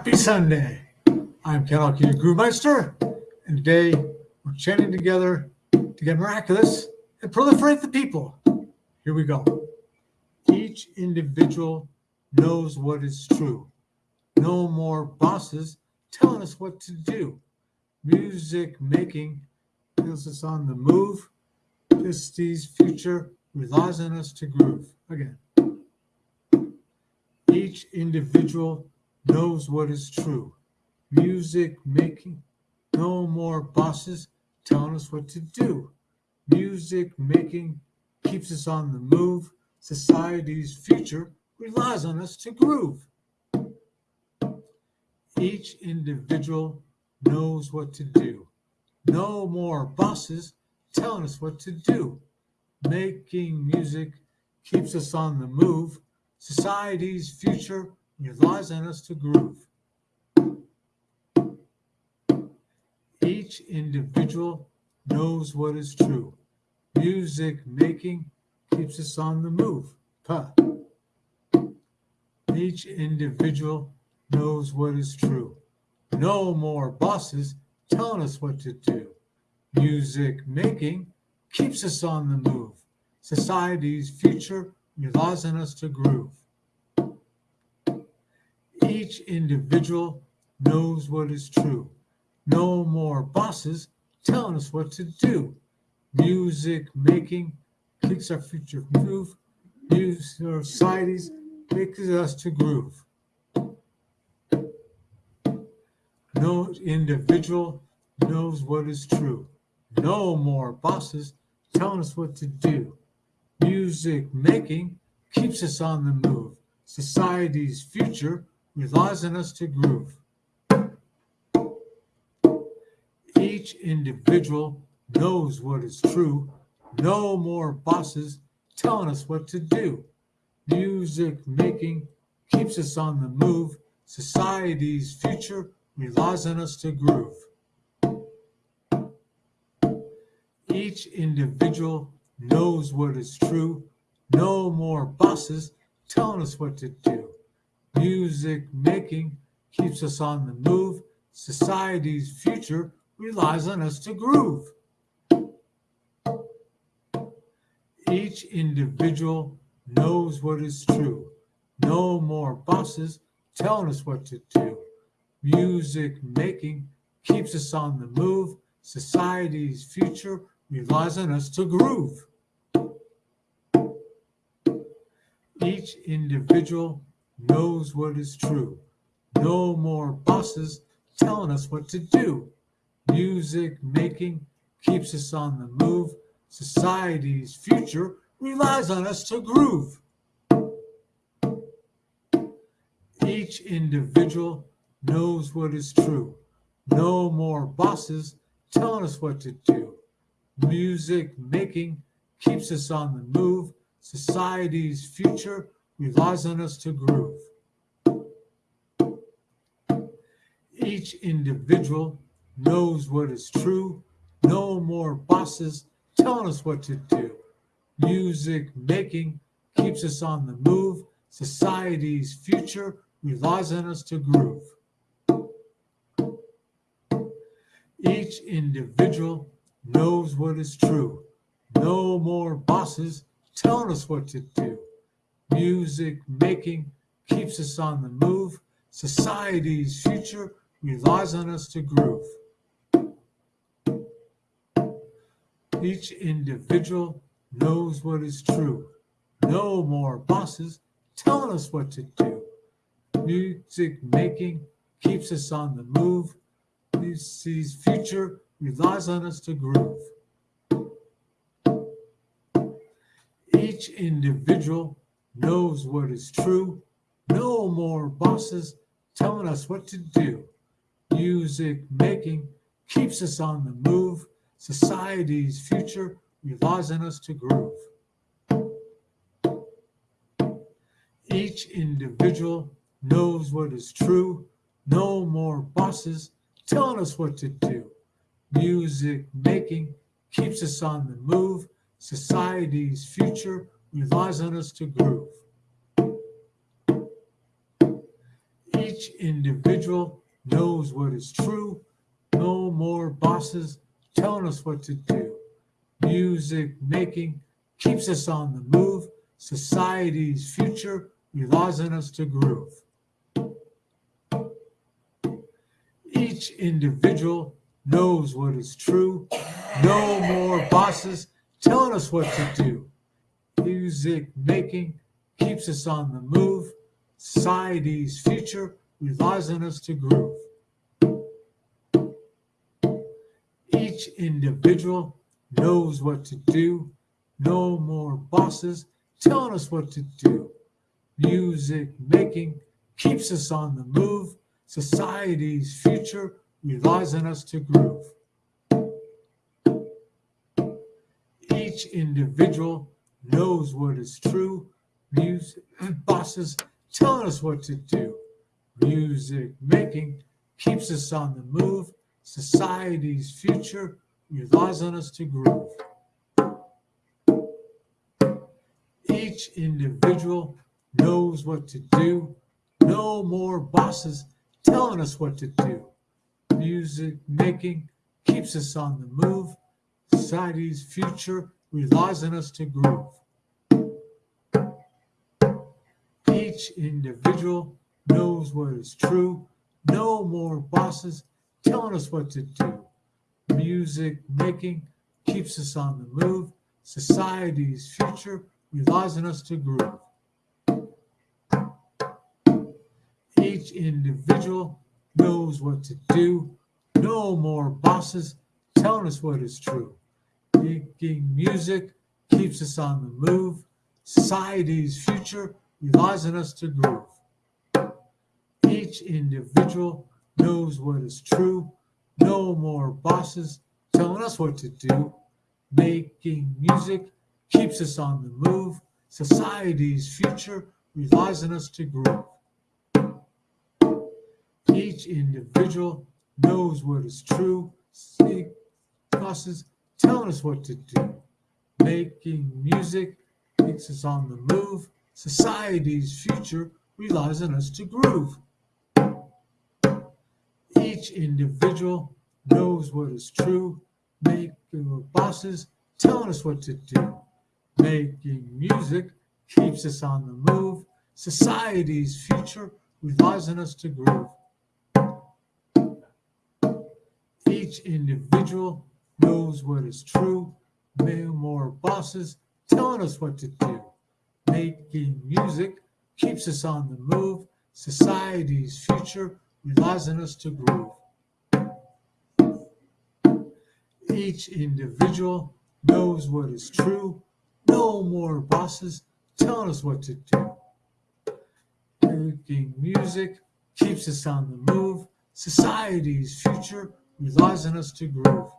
Happy Sunday. I'm Ken your Groovemeister, and today we're chanting together to get miraculous and proliferate the people. Here we go. Each individual knows what is true. No more bosses telling us what to do. Music making feels us on the move. Pisty's future relies on us to groove. Again. Each individual knows what is true. Music making, no more bosses telling us what to do. Music making keeps us on the move. Society's future relies on us to groove. Each individual knows what to do. No more bosses telling us what to do. Making music keeps us on the move. Society's future relies on us to groove. Each individual knows what is true. Music making keeps us on the move. Puh. Each individual knows what is true. No more bosses telling us what to do. Music making keeps us on the move. Society's future on us to groove. Each individual knows what is true. No more bosses telling us what to do. Music making keeps our future move. Music societies makes us to groove. No individual knows what is true. No more bosses telling us what to do. Music making keeps us on the move. Society's future relies on us to groove. Each individual knows what is true. No more bosses telling us what to do. Music making keeps us on the move. Society's future relies on us to groove. Each individual knows what is true. No more bosses telling us what to do. Music making keeps us on the move. Society's future relies on us to groove. Each individual knows what is true. No more bosses telling us what to do. Music making keeps us on the move. Society's future relies on us to groove. Each individual knows what is true. No more bosses telling us what to do. Music making keeps us on the move. Society's future relies on us to groove. Each individual knows what is true. No more bosses telling us what to do. Music making keeps us on the move. Society's future relies on us to groove. Each individual knows what is true. No more bosses telling us what to do. Music making keeps us on the move. Society's future relies on us to groove. Each individual knows what is true. No more bosses telling us what to do. Music making keeps us on the move. Society's future relies on us to groove. Each individual knows what is true. No more bosses telling us what to do. Music making keeps us on the move. Music's future relies on us to groove. Each individual knows what is true. No more bosses telling us what to do. Music making keeps us on the move. Society's future relies on us to groove. Each individual knows what is true. No more bosses telling us what to do. Music making keeps us on the move. Society's future relies on us to groove. Each Each individual knows what is true. No more bosses telling us what to do. Music making keeps us on the move. Society's future relies on us to groove. Each individual knows what is true. No more bosses telling us what to do. Music making keeps us on the move. Society's future relies on us to groove. Each individual knows what to do. No more bosses telling us what to do. Music making keeps us on the move. Society's future relies on us to groove. Each individual knows what is true. Music bosses telling us what to do. Music making keeps us on the move. Society's future relies on us to groove. Each individual knows what to do. No more bosses telling us what to do. Music making keeps us on the move. Society's future relies on us to groove. Each individual knows what is true. No more bosses telling us what to do. Music making keeps us on the move. Society's future relies on us to groove. Each individual knows what to do. No more bosses telling us what is true. Making music keeps us on the move. Society's future relies on us to groove. Each individual knows what is true. No more bosses telling us what to do. Making music keeps us on the move. Society's future relies on us to groove. Each individual knows what is true. Bosses telling us what to do. Making music keeps us on the move. Society's future relies on us to groove. Each individual knows what is true. Making bosses telling us what to do. Making music keeps us on the move. Society's future relies on us to groove. Each individual knows what is true. No more bosses telling us what to do. Making music keeps us on the move. Society's future relies on us to groove. Each individual knows what is true. No more bosses telling us what to do. Making music keeps us on the move. Society's future relies on us to groove.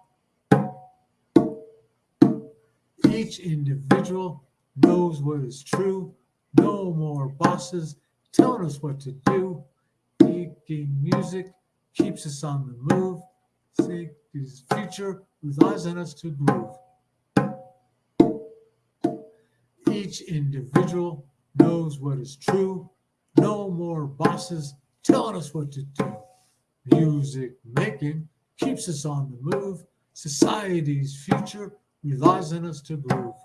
Each individual knows what is true. No more bosses telling us what to do. Making music keeps us on the move. His future relies on us to groove. Each individual knows what is true. No more bosses telling us what to do. Music making keeps us on the move. Society's future relies on us to groove.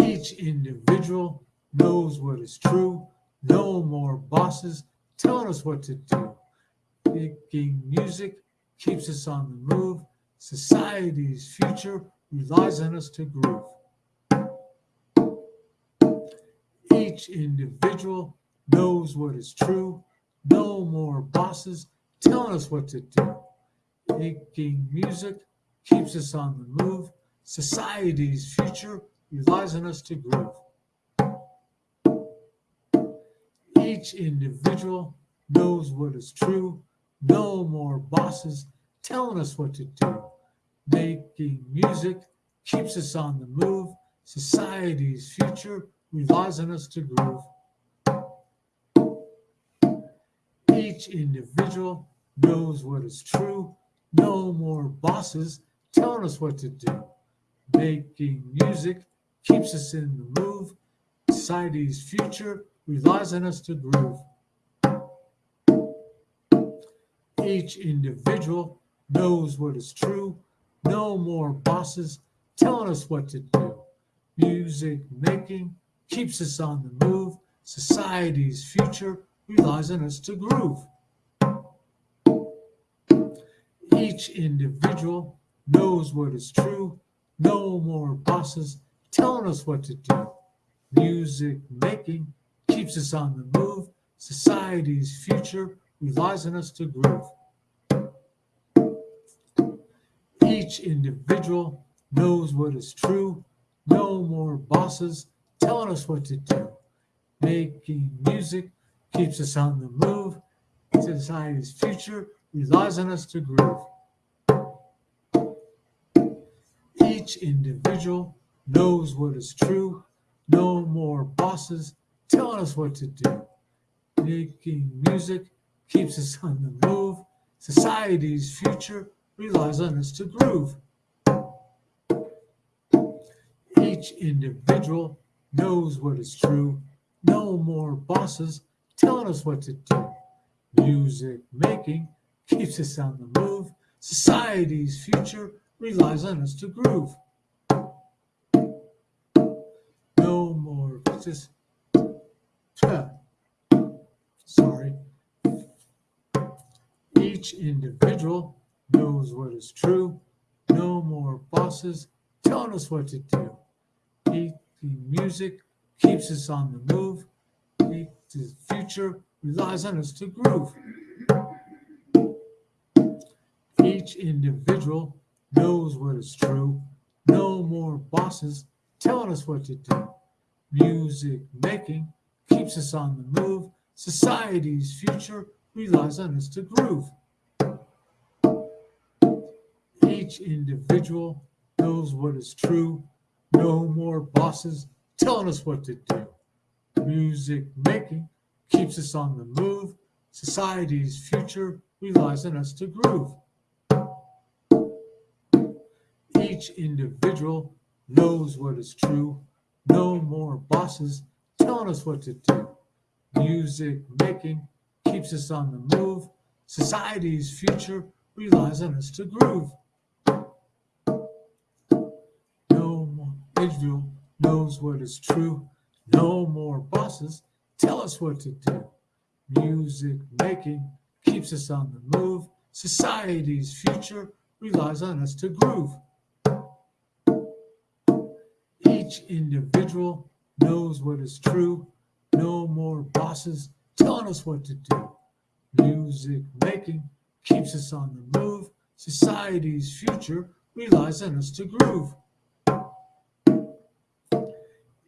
Each individual knows what is true. No more bosses telling us what to do. Making music keeps us on the move. Society's future relies on us to groove. Each individual knows what is true. No more bosses telling us what to do. Making music keeps us on the move. Society's future relies on us to groove. Each individual knows what is true. No more bosses telling us what to do. Making music keeps us on the move. Society's future relies on us to groove. Each individual knows what is true. No more bosses telling us what to do. Making music keeps us in the move. Society's future relies on us to groove. Each individual knows what is true. No more bosses telling us what to do. Music making keeps us on the move. Society's future relies on us to groove. Each individual knows what is true. No more bosses telling us what to do. Music making keeps us on the move. Society's future relies on us to groove. Each individual knows what is true. No more bosses telling us what to do. Making music keeps us on the move. Society's future relies on us to groove. Individual knows what is true. No more bosses telling us what to do. Making music keeps us on the move. Society's future relies on us to groove. Each individual knows what is true. No more bosses telling us what to do. Music making keeps us on the move. Society's future relies on us to groove. Just sorry. Each individual knows what is true. No more bosses telling us what to do. Keep the music keeps us on the move. The future relies on us to groove. Each individual knows what is true. No more bosses telling us what to do. Music making keeps us on the move. Society's future relies on us to groove. Each individual knows what is true. No more bosses telling us what to do. Music making keeps us on the move. Society's future relies on us to groove. Each individual knows what is true. No more bosses telling us what to do. Music making keeps us on the move. Society's future relies on us to groove. No more individual knows what is true. No more bosses tell us what to do. Music making keeps us on the move. Society's future relies on us to groove. Each individual knows what is true. No more bosses telling us what to do. Music making keeps us on the move. Society's future relies on us to groove.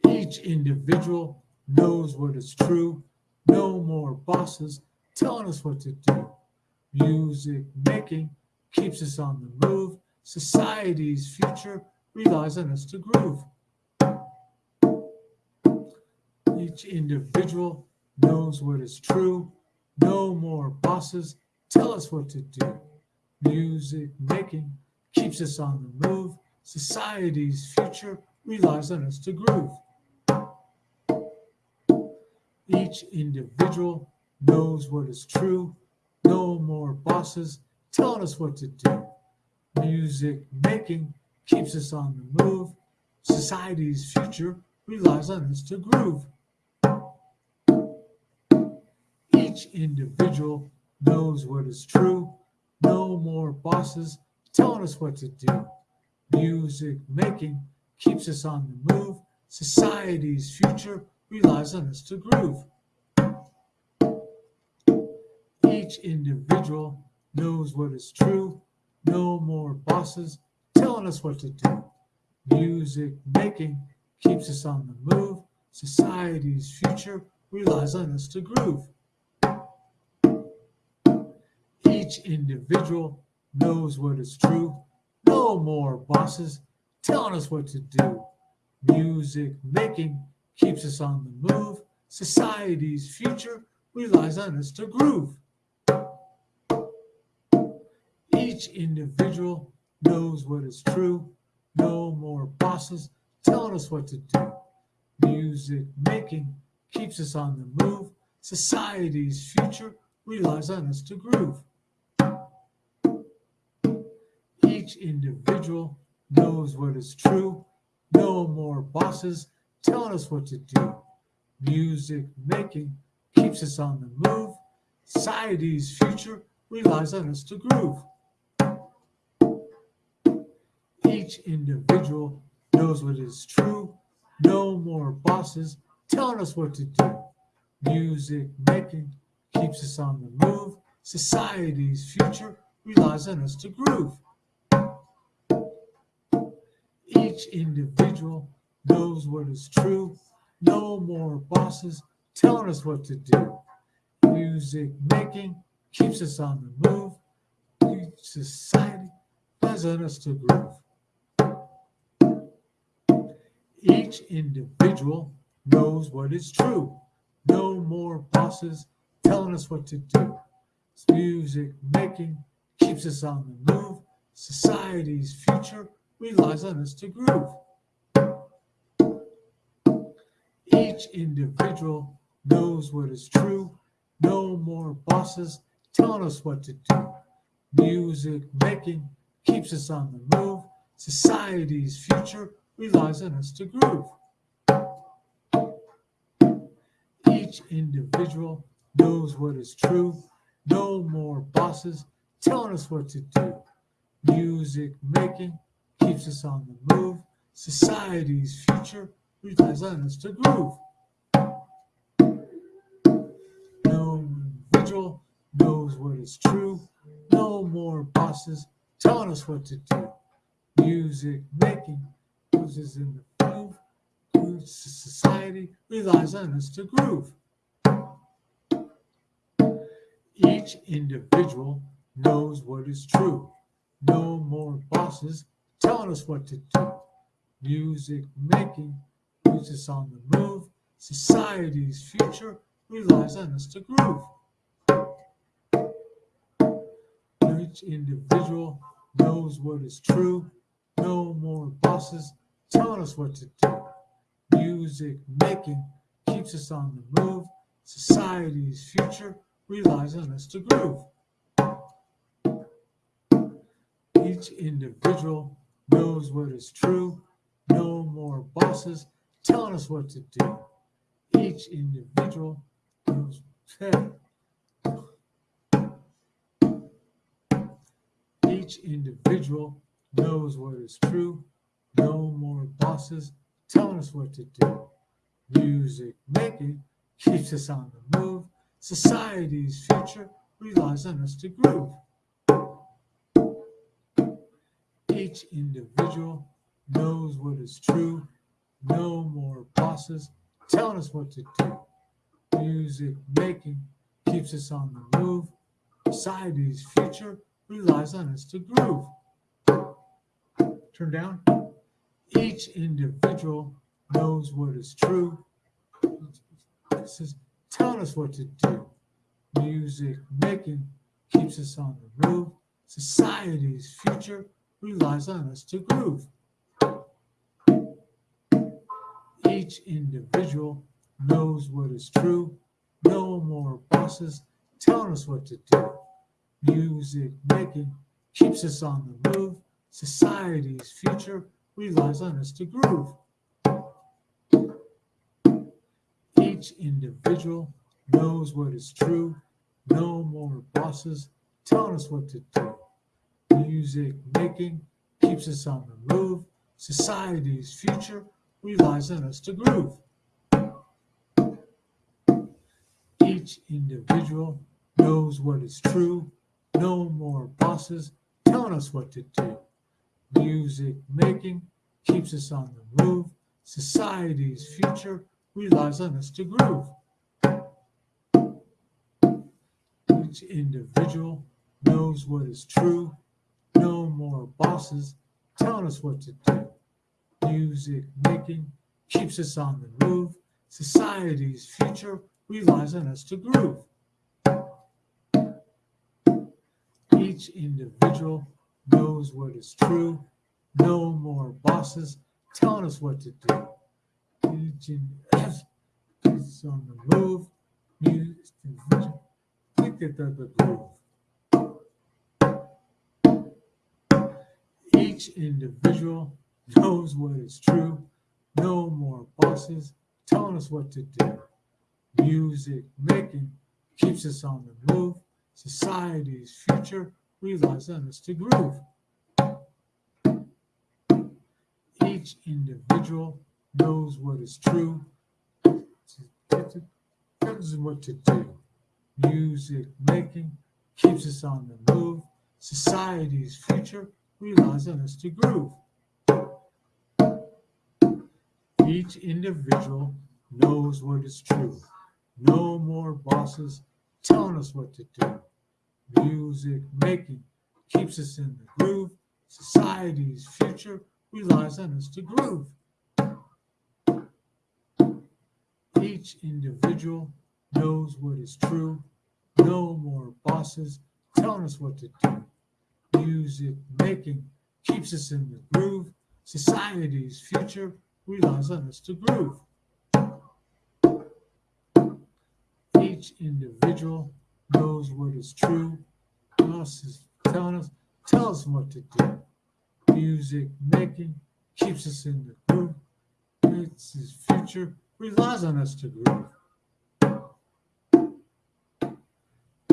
Each individual knows what is true. No more bosses telling us what to do. Music making keeps us on the move. Society's future relies on us to groove. Each individual knows what is true. No more bosses tell us what to do. Music making keeps us on the move. Society's future relies on us to groove. Each individual knows what is true. No more bosses telling us what to do. Music making keeps us on the move. Society's future relies on us to groove. Each individual knows what is true. No more bosses telling us what to do. Music making keeps us on the move. Society's future relies on us to groove. Each individual knows what is true. No more bosses telling us what to do. Music making keeps us on the move. Society's future relies on us to groove. Each individual knows what is true. No more bosses telling us what to do. Music making keeps us on the move. Society's future relies on us to groove. Each individual knows what is true. No more bosses telling us what to do. Music making keeps us on the move. Society's future relies on us to groove. Each individual knows what is true. No more bosses telling us what to do. Music making keeps us on the move. Society's future relies on us to groove. Each individual knows what is true. No more bosses telling us what to do. Music making keeps us on the move. Society's future relies on us to groove. Each individual knows what is true. No more bosses telling us what to do. Music making keeps us on the move. Society relies on us to groove. Each individual knows what is true. No more bosses telling us what to do. Music making keeps us on the move. Society's future relies on us to groove. Each individual knows what is true. No more bosses telling us what to do. Music making keeps us on the move. Society's future relies on us to groove. Each individual knows what is true. No more bosses telling us what to do. Music making keeps us on the move. Society's future relies on us to groove. No individual knows what is true. No more bosses telling us what to do. Music making us in the groove. Society relies on us to groove. Each individual knows what is true. No more bosses telling us what to do. Music making keeps us on the move. Society's future relies on us to groove. Each individual knows what is true. No more bosses telling us what to do. Music making keeps us on the move. Society's future relies on us to groove. Each individual knows what is true. No more bosses telling us what to do. Each individual knows. Each individual knows what is true. No more bosses telling us what to do. Music making keeps us on the move. Society's future relies on us to groove. Each individual knows what is true. No more bosses telling us what to do. Music making keeps us on the move. Society's future relies on us to groove. Turn down. Each individual knows what is true. This is telling us what to do. Music making keeps us on the move. Society's future relies on us to groove. Each individual knows what is true. No more bosses telling us what to do. Music making keeps us on the move. Society's future relies on us to groove. Each individual knows what is true. No more bosses telling us what to do. Music making keeps us on the move. Society's future relies on us to groove. Each individual knows what is true. No more bosses telling us what to do. Music making keeps us on the move. Society's future relies on us to groove. Each individual knows what is true. No more bosses telling us what to do. Music making keeps us on the move. Society's future relies on us to groove. Each individual knows what is true. No more bosses telling us what to do. Each us on the move. Music, the groove. Each individual knows what is true. No more bosses telling us what to do. Music making keeps us on the move. Society's future relies on us to groove. Each individual knows what is true. Tells what to do. Music making keeps us on the move. Society's future relies on us to groove. Each individual knows what is true. No more bosses telling us what to do. Music making keeps us in the groove. Society's future relies on us to groove. Each individual knows what is true. No more bosses telling us what to do. Music making keeps us in the groove. Society's future relies on us to groove. Each individual knows what is true. Us is telling us, tell us what to do. Music making keeps us in the groove. It's future relies on us to groove.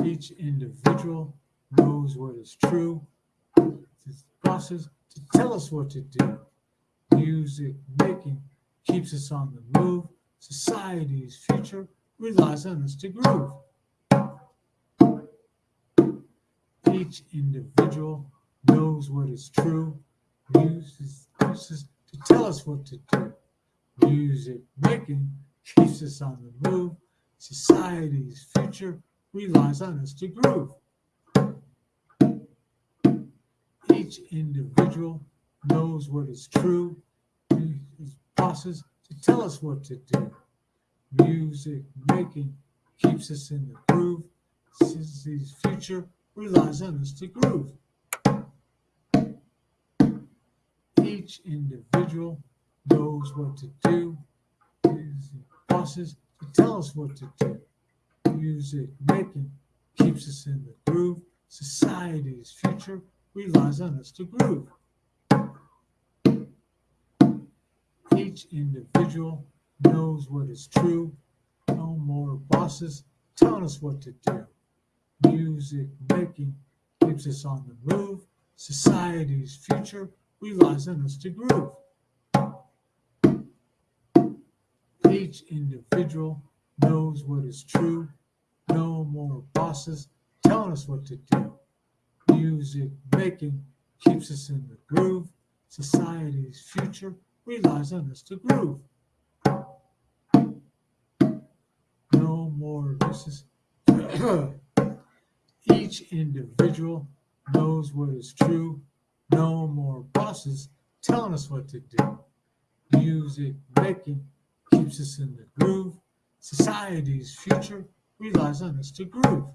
Each individual knows what is true. His process to tell us what to do. Music making keeps us on the move. Society's future relies on us to groove. Each individual knows what is true, uses uses to tell us what to do. Music making keeps us on the move. Society's future relies on us to groove. Each individual knows what is true, uses process to tell us what to do. Music making keeps us in the groove. Society's future relies on us to groove. Each individual knows what to do. Music bosses to tell us what to do. Music making keeps us in the groove. Society's future relies on us to groove. Each individual knows what is true. No more bosses telling us what to do. Music making keeps us on the move. Society's future relies on us to groove. Each individual knows what is true. No more bosses telling us what to do. Music making keeps us in the groove. Society's future relies on us to groove. No more voices. Each individual knows what is true. No more bosses telling us what to do. Music making keeps us in the groove. Society's future relies on us to groove.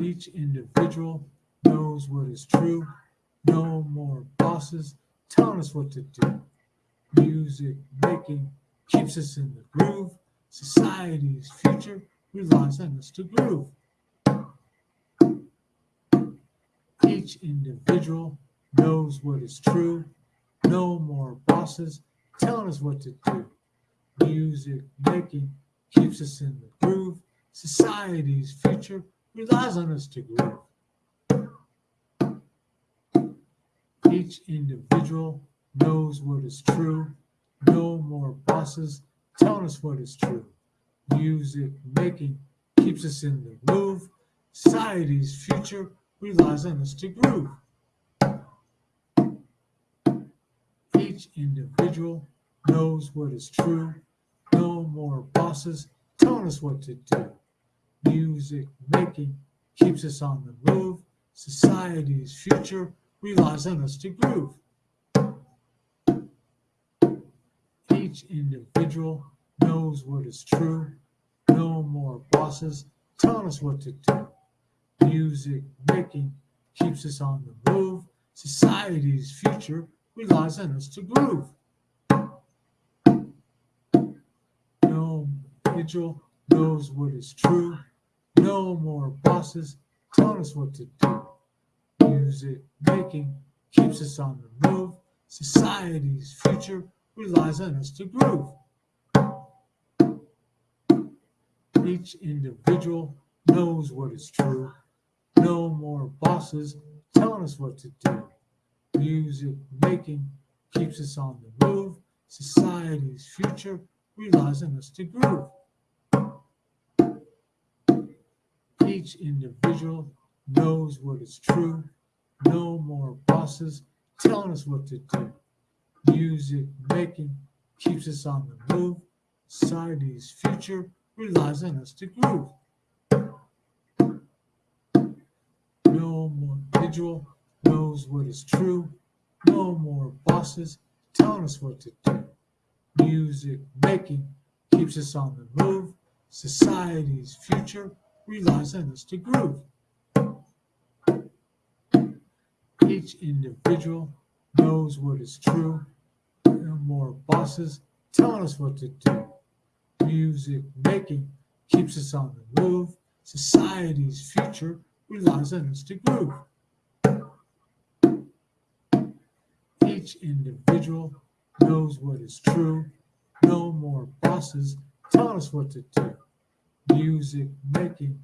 Each individual knows what is true. No more bosses telling us what to do. Music making keeps us in the groove. Society's future relies on us to groove. Each individual knows what is true. No more bosses telling us what to do. Music making keeps us in the groove. Society's future relies on us to grow. Each individual knows what is true. No more bosses telling us what is true. Music making keeps us in the groove. Society's future relies on us to groove. Each individual knows what is true. No more bosses telling us what to do. Music making keeps us on the move. Society's future relies on us to groove. Each individual knows what is true. No more bosses telling us what to do. Music making keeps us on the move. Society's future relies on us to groove. No individual knows what is true. No more bosses telling us what to do. Music making keeps us on the move. Society's future relies on us to groove. Each individual knows what is true. No more bosses telling us what to do. Music making keeps us on the move. Society's future relies on us to groove. Each individual knows what is true. No more bosses telling us what to do. Music making keeps us on the move. Society's future relies on us to groove. No more individual knows what is true. No more bosses telling us what to do. Music making keeps us on the move. Society's future relies on us to groove. Each individual knows what is true. No more bosses telling us what to do. Music making keeps us on the move. Society's future relies on us to groove. Each individual knows what is true. No more bosses telling us what to do. Music making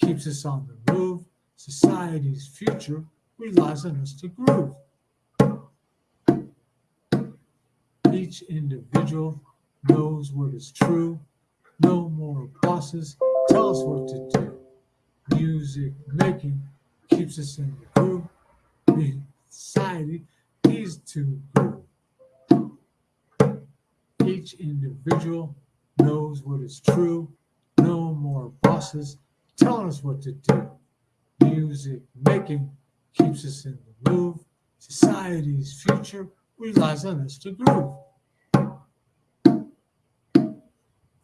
keeps us on the move. Society's future relies on us to groove. Each individual knows what is true. No more bosses tell us what to do. Music making keeps us in the groove. Society needs to groove. Each individual knows what is true. No more bosses telling us what to do. Music making keeps us in the groove. Society's future relies on us to groove.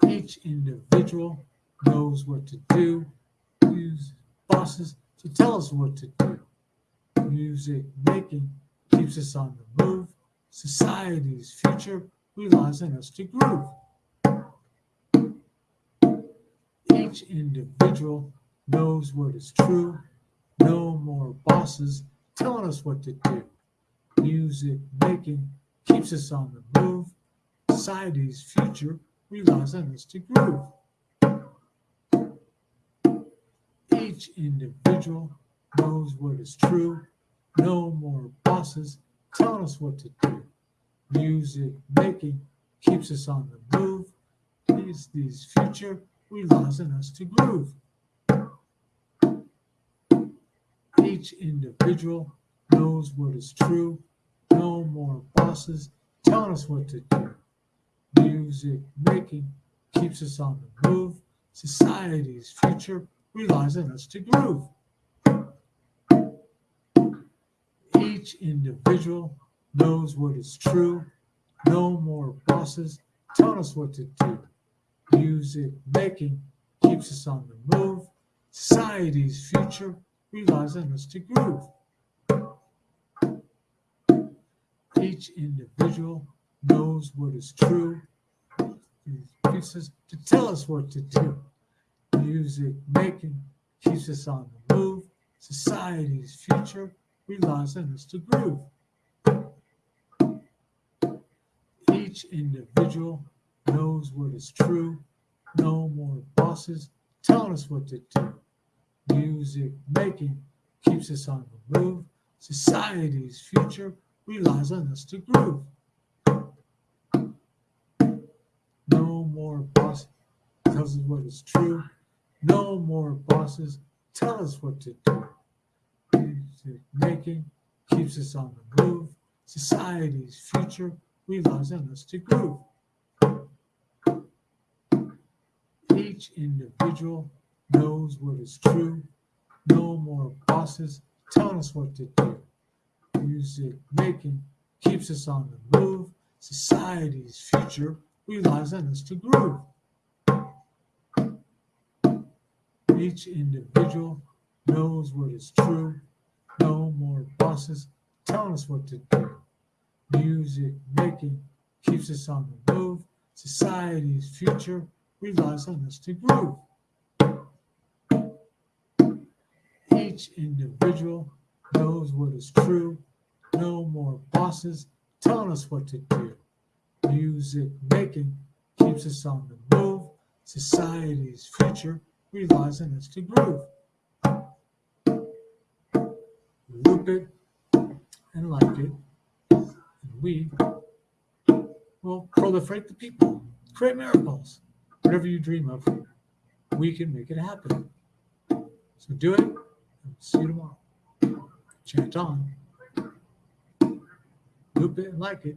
Each individual knows what to do. Use bosses to tell us what to do. Music making keeps us on the move. Society's future relies on us to groove. Each individual knows what is true. No more bosses telling us what to do. Music making keeps us on the move. Society's future relies on us to groove. Each individual knows what is true. No more bosses telling us what to do. Music making keeps us on the move. These future on us to groove. Each individual knows what is true. No more bosses telling us what to do. Music making keeps us on the move. Society's future relies on us to groove. Each individual knows what is true. No more bosses telling us what to do. Music making keeps us on the move. Society's future relies on us to groove. Each individual knows what is true. These pieces to tell us what to do. Music making keeps us on the move. Society's future relies on us to groove. Each individual knows what is true. No more bosses telling us what to do. Music making keeps us on the move. Society's future relies on us to groove. No more bosses tells us what is true. No more bosses tell us what to do. Music making keeps us on the move. Society's future relies on us to groove. Each individual knows what is true. No more bosses telling us what to do. Music making keeps us on the move. Society's future relies on us to groove. Each individual knows what is true. No more bosses telling us what to do. Music making keeps us on the move. Society's future relies on us to groove. Each individual knows what is true. No more bosses telling us what to do. Music making keeps us on the move. Society's future relies on us to groove. Loop it and like it, and we will proliferate the people, create miracles. Whatever you dream of, we can make it happen. So do it, see you tomorrow. Chant on. Loop it and like it.